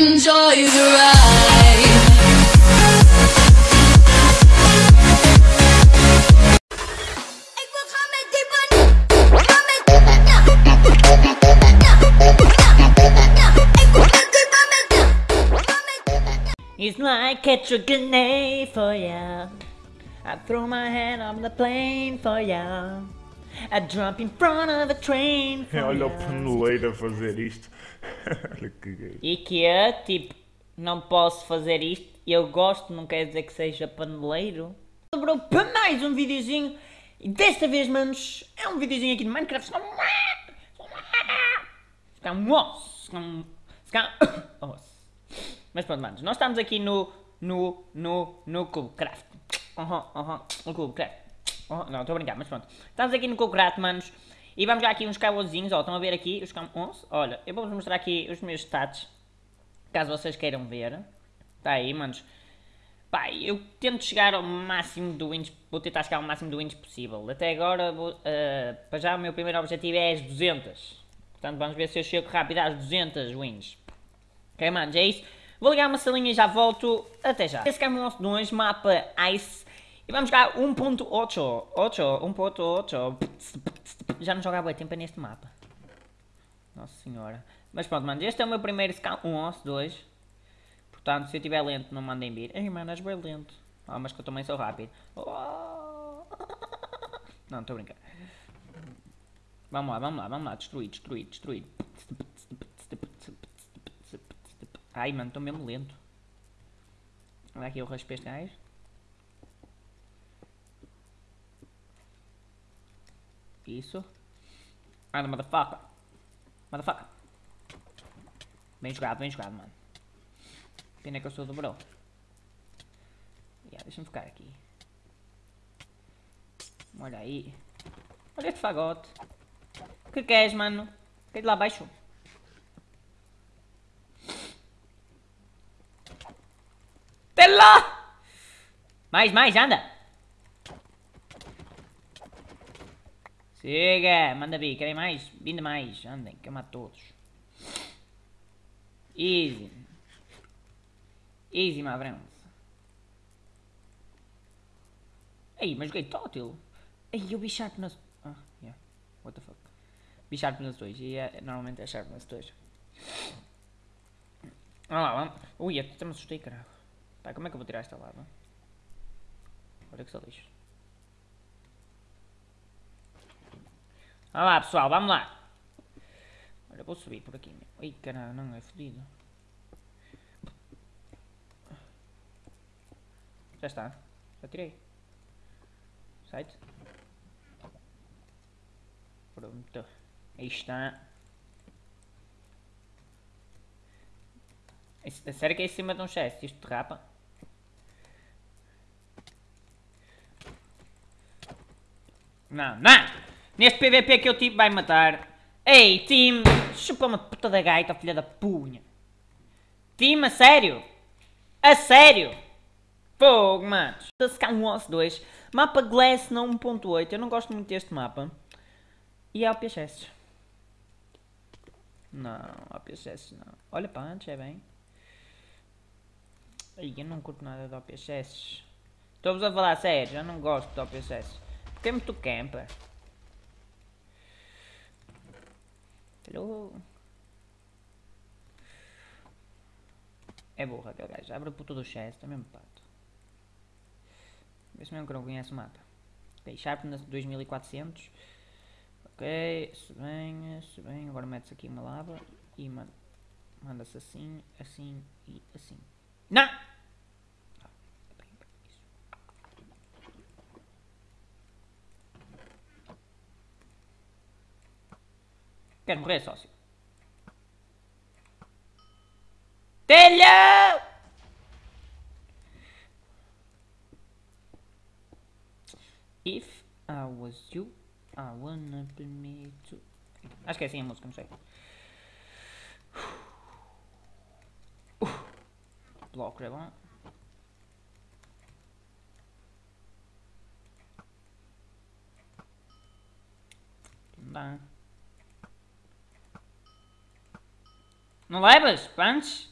Enjoy the ride. It's like catch a grenade for ya. I throw my hand on the plane for ya. I jump in front of a train for Olha o ya. paneleiro a fazer isto. Olha que gay. E que é tipo, não posso fazer isto. Eu gosto, não quer dizer que seja paneleiro. Sobrou para mais um videozinho. E desta vez, manos, é um videozinho aqui de Minecraft. Calhar um osso. Calhar um osso. Mas pronto, manos, nós estamos aqui no, no, no, no Cubecraft. Uhum, uhum, no Cubecraft. Uhum, não, estou a brincar, mas pronto. Estamos aqui no Cubecraft, manos. E vamos já aqui uns cabozinhos, ó, estão a ver aqui os cam... onze? Olha, eu vou-vos mostrar aqui os meus stats. Caso vocês queiram ver. Está aí, manos. Pá, eu tento chegar ao máximo do wins, vou tentar chegar ao máximo do wins possível. Até agora, vou, eh, para já o meu primeiro objetivo é as 200. Portanto, vamos ver se eu chego rápido às 200 wins. Ok, manos, é isso. Vou ligar uma salinha e já volto. Até já. Esse é o nosso 2, mapa Ice. E vamos jogar 1.8. 8, 1.8. Já não jogava tempo neste mapa. Nossa senhora. Mas pronto, manos, este é o meu primeiro scout. 1, 11, 2. Portanto, se eu estiver lento, não mandem vir. Ei, mano, és bem lento. Ah, mas que eu também sou rápido. Oh. Não, estou a brincar. Vamos lá, vamos lá, vamos lá. Destruir, destruir, destruir. Ai, mano, estou mesmo lento. Olha aqui, eu raspei este gajo. Isso. Anda, motherfucker. Motherfucker. Bem jogado, bem jogado, mano. Pena que eu sou do bro. Yeah, Deixa-me ficar aqui. Olha aí. Olha este fagote. O que queres, mano? Quer de lá abaixo? Lá! Mais, mais, anda! Chega! Manda vir, querem mais? Vinda mais, andem, que eu mato todos. Easy. Easy, friends. Ei, mas joguei tótil. Ei, eu vi Sharpness... Ah, yeah. What the fuck. Vi Sharpness 2 e é, normalmente é Sharpness 2. Vamos lá, vamos. Ui, até me assustei, caralho. Como é que eu vou tirar esta lava? Olha que só lixo. Vamos lá, pessoal, vamos lá. Olha, vou subir por aqui. Ai, caralho, não, é fodido. Já está. Já tirei. Site. Pronto. Aí está. Isso- sério que é em cima de um chest? Isto derrapa? Não, não! Neste PVP que eu tive vai matar. Ei, time! Chupa uma puta da gaita, filha da punha. Time, a sério? A sério? Fogo, manos. Scan Wars 2. Mapa Glass não 1.8. Eu não gosto muito deste mapa. E é o PSS. Não, o PSS não. Olha para antes, é bem. Ai, eu não curto nada do OPSS. Estou-vos a falar sério, eu não gosto do OPSS. Porque é muito camper. Hello. É burro aquele gajo. Abre a puta do chest, é mesmo pato. Vê se mesmo que não conhece o mapa. Ok, Sharpness 2400. Ok, se bem, se bem. Agora metes aqui uma lava e man- manda-se assim, assim e assim. Não! Ah, é bem, bem, isso. Quero morrer, sócio. Telha! If I was you, I wanna be me too. Acho que é assim a música, não sei. Bloco é bom. Não dá. Não levas? Punch?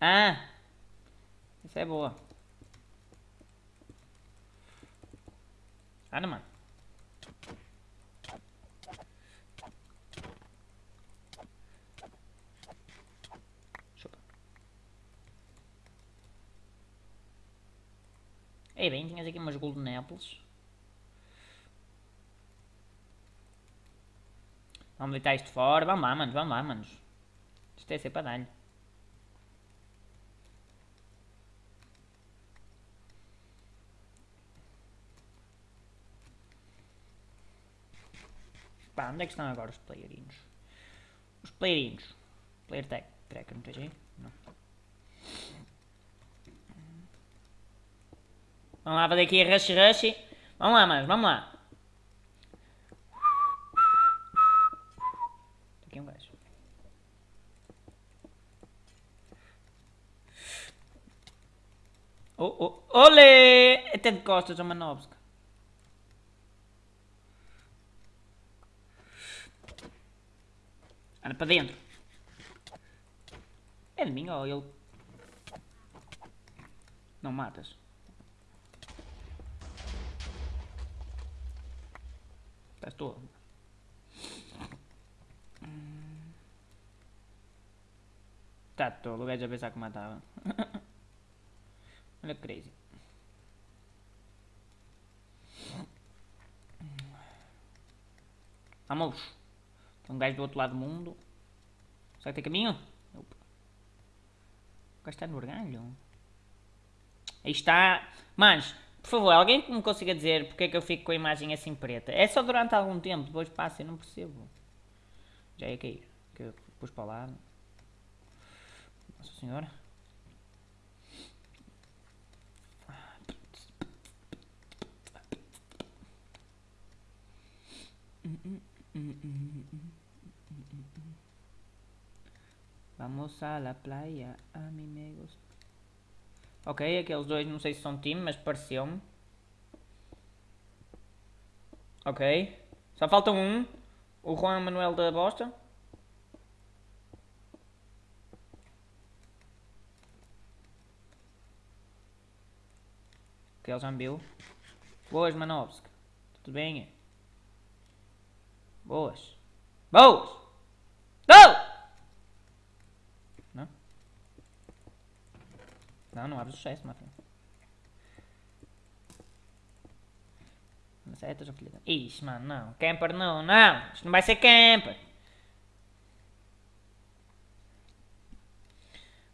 Ah! Isso é boa. Anda, mano. Chupa. Ei, bem, tinhas aqui umas golden apples. Vamos deitar isto fora. Vamos lá, manos. Vamos lá, manos. Isto é para dar-lhe. Pá, onde é que estão agora os playerinhos? Os playerinhos. Player tag. Tracker, não tens aí? Não. Vamos lá fazer aqui a rush rush. Vamos lá, manos. Vamos lá. Aqui um gajo. Oh, oh, olé! Até de costas a Manovska. Anda para dentro. É de mim ou ele? Não matas. Estás todo. Está todo, o gajo a pensar que matava. Olha crazy. Vamos. Tem um gajo do outro lado do mundo. Será que tem caminho? Opa. O gajo está no orgalho. Aí está. Manos, por favor, alguém que me consiga dizer porque é que eu fico com a imagem assim preta? É só durante algum tempo, depois passa, eu não percebo. Já ia cair. Que eu pus para lado. Nossa senhora. Vamos a la playa, amigos. Ok, aqueles dois não sei se são time, mas pareceu-me. Ok. Só falta um. O Juan Manuel da Bosta. Que ele já me. Boas, Manovski. Tudo bem? Boas. Boas! Não! Não? Não, não abre o sucesso, Martin. Mas é, já. Ixi, mano, não. Camper não, não. Isto não vai ser camper.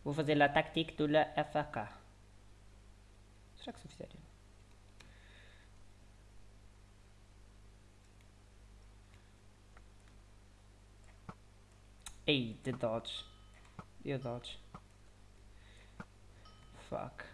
Vou fazer a tática do la FK. Será que se eu? Ei, de dodge. Eu dodge. Fuck.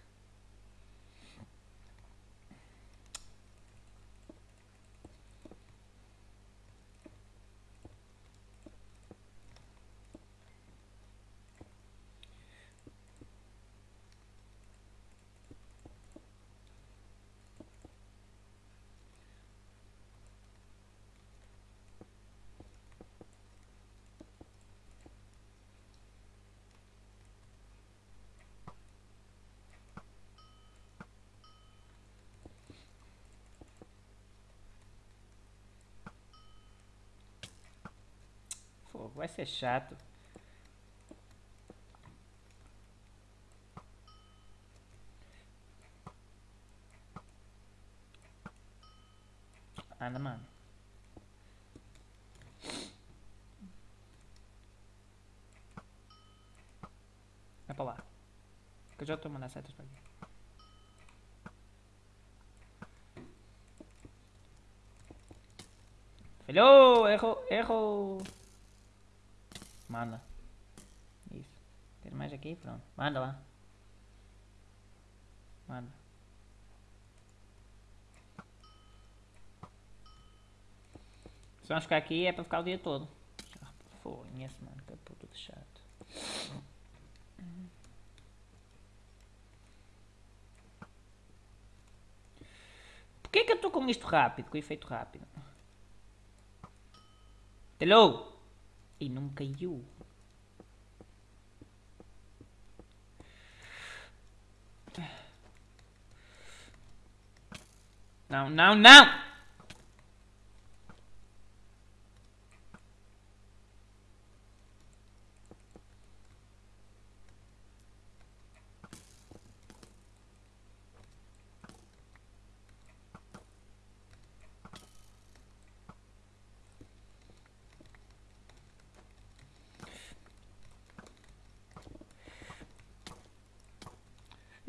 Pô, vai ser chato. Anda, mano. Vai pra lá. Que eu já tô mandando setas pra aqui. Falhou! Errou! Errou! Manda. Isso. Tem mais aqui? Pronto. Manda lá. Manda. Se vamos ficar aqui é para ficar o dia todo. Ah, Foda-se, mano. Que puto de chato. Porquê que eu estou com isto rápido? Com efeito rápido? Hello? E não me caiu. Não, não, não!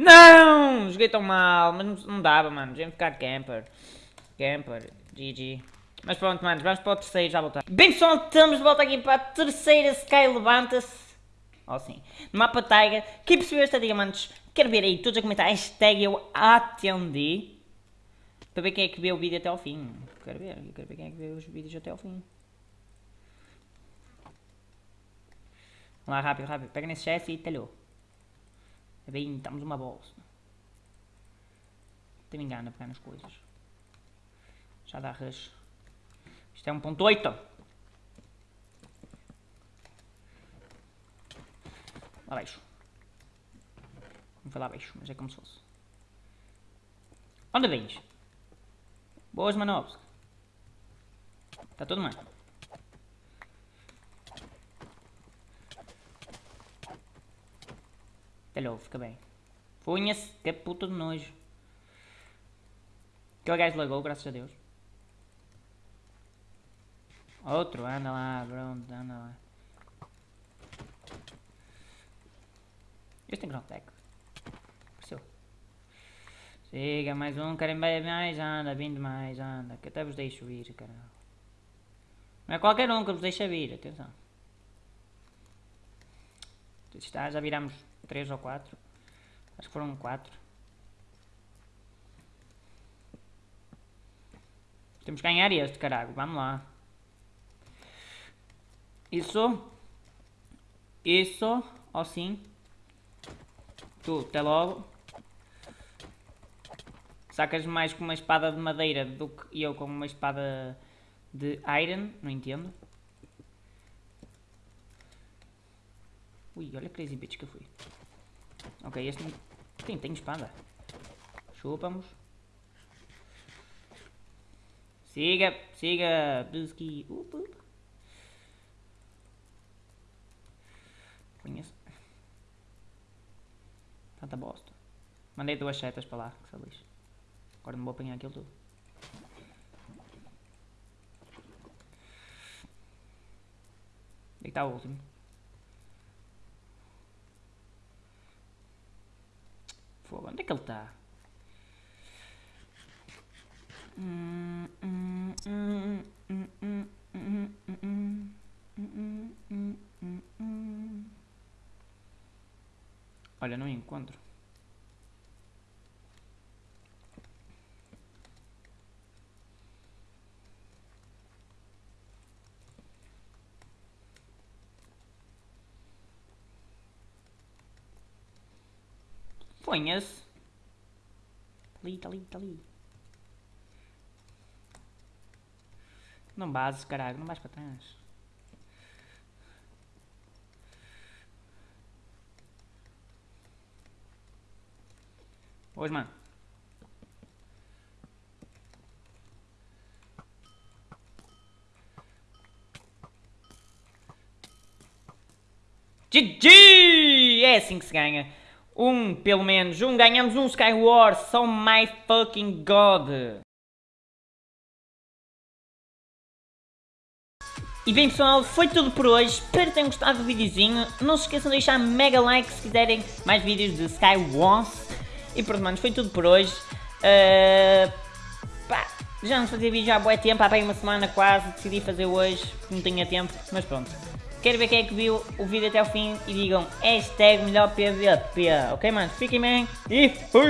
Não! Joguei tão mal, mas não, dava, mano. Tinha ficar camper. Camper, GG. Mas pronto, mano, vamos para o terceiro, já voltar. Bem pessoal, estamos de volta aqui para a terceira Sky Levanta-se. Oh, sim. No mapa Tiger. Quem percebeu esta dica, manos? Quero ver aí todos a comentar hashtag eu atendi. Para ver quem é que vê o vídeo até ao fim. Quero ver, quero ver quem é que vê os vídeos até ao fim. Vamos lá, rápido, rápido. Pega nesse chefe e talhou. É bem, estamos uma bolsa. Até me engano a pegar nas coisas. Já dá rush. Isto é 1.8. Lá baixo. Não foi lá baixo, mas é como se fosse. Onde vens? Boas manobras. Está tudo bem. Calhou, fica bem. Punha-se, que puta de nojo. Aquele gajo lagou, graças a Deus. Outro, anda lá, pronto, anda lá. Este tem ground tech. Apareceu. Siga, mais um, querem mais, anda, vindo mais, anda. Que até vos deixo vir, caralho. Não é qualquer um que vos deixa vir, atenção. Está, já viramos 3 ou 4. Acho que foram 4. Temos que ganhar este, caralho. Vamos lá. Isso. Isso. Assim. Tu, até logo. Sacas mais com uma espada de madeira do que eu com uma espada de iron. Não entendo. Ui, olha a crazy bitch que eu fui. Ok, este tem, tem espada. Chupamos. Siga, siga, Busky. Up, up. Conheço. Tanta bosta. Mandei duas setas para lá, que se lixo. Agora não vou apanhar aquilo tudo. Onde é o último? Onde é que ele está? Olha, não encontro. Ponha-se. Tá ali, tá ali, tá ali. Não bases, caralho. Não vais para trás. Hoje, mano. GG! É assim que se ganha. Um, pelo menos. Um, ganhamos um Skywars. So my fucking god. E bem pessoal, foi tudo por hoje, espero que tenham gostado do videozinho, não se esqueçam de deixar mega like se quiserem mais vídeos de Skywars e pronto manos, foi tudo por hoje, uh, pá, já não fazia vídeo há bué tempo, há bem uma semana quase, decidi fazer hoje, não tinha tempo, mas pronto. Quero ver quem é que viu o vídeo até o fim e digam hashtag melhor PVP, ok mano? Fiquem bem e fui!